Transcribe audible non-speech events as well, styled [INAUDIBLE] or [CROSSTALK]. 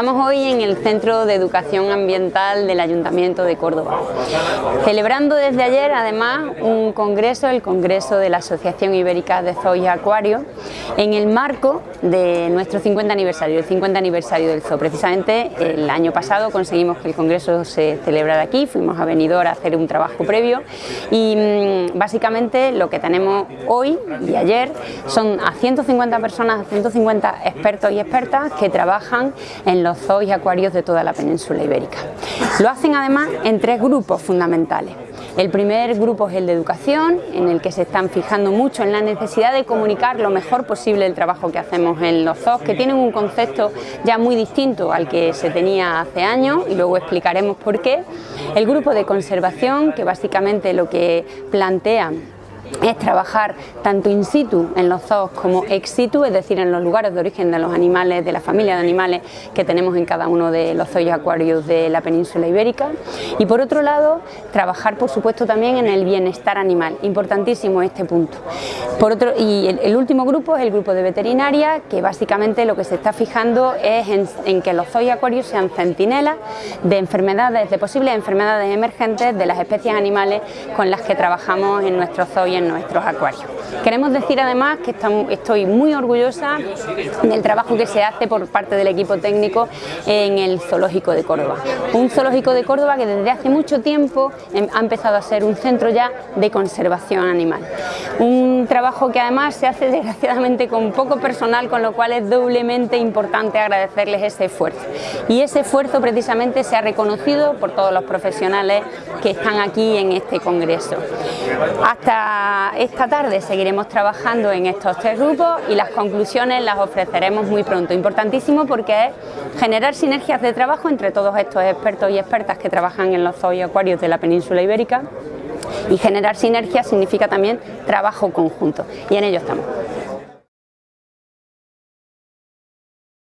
Estamos hoy en el Centro de Educación Ambiental del Ayuntamiento de Córdoba, celebrando desde ayer además un congreso, el Congreso de la Asociación Ibérica de Zoos y Acuarios, en el marco de nuestro 50 aniversario, el 50 aniversario del zoo. Precisamente el año pasado conseguimos que el congreso se celebrara aquí, fuimos a Benidorm a hacer un trabajo previo y mm, básicamente lo que tenemos hoy y ayer son a 150 personas, a 150 expertos y expertas que trabajan en los zoos y acuarios de toda la península ibérica. Lo hacen además en tres grupos fundamentales. El primer grupo es el de educación, en el que se están fijando mucho en la necesidad de comunicar lo mejor posible el trabajo que hacemos en los zoos, que tienen un concepto ya muy distinto al que se tenía hace años y luego explicaremos por qué. El grupo de conservación, que básicamente lo que plantea es trabajar tanto in situ en los zoos como ex situ, es decir, en los lugares de origen de los animales, de la familia de animales que tenemos en cada uno de los zoos y acuarios de la península ibérica. Y por otro lado, trabajar por supuesto también en el bienestar animal, importantísimo este punto. Por otro, y el, último grupo es el grupo de veterinaria, que básicamente lo que se está fijando es en, que los zoos y acuarios sean centinelas de enfermedades, de posibles enfermedades emergentes de las especies animales con las que trabajamos en nuestros zoos y nuestros acuarios. Queremos decir además que estoy muy orgullosa del trabajo que se hace por parte del equipo técnico en el Zoológico de Córdoba. Un zoológico de Córdoba que desde hace mucho tiempo em, ha empezado a ser un centro ya de conservación animal. Un trabajo que además se hace [LAUGHS] desgraciadamente con poco personal, con lo cual es doblemente importante agradecerles ese esfuerzo. Y ese esfuerzo precisamente se ha reconocido por todos los profesionales que están aquí en este congreso. Hasta esta tarde seguiremos trabajando en estos tres grupos y las conclusiones las ofreceremos muy pronto. Importantísimo porque es generar sinergias de trabajo entre todos estos expertos y expertas que trabajan en los zoos y acuarios de la península ibérica y generar sinergias significa también trabajo conjunto y en ello estamos.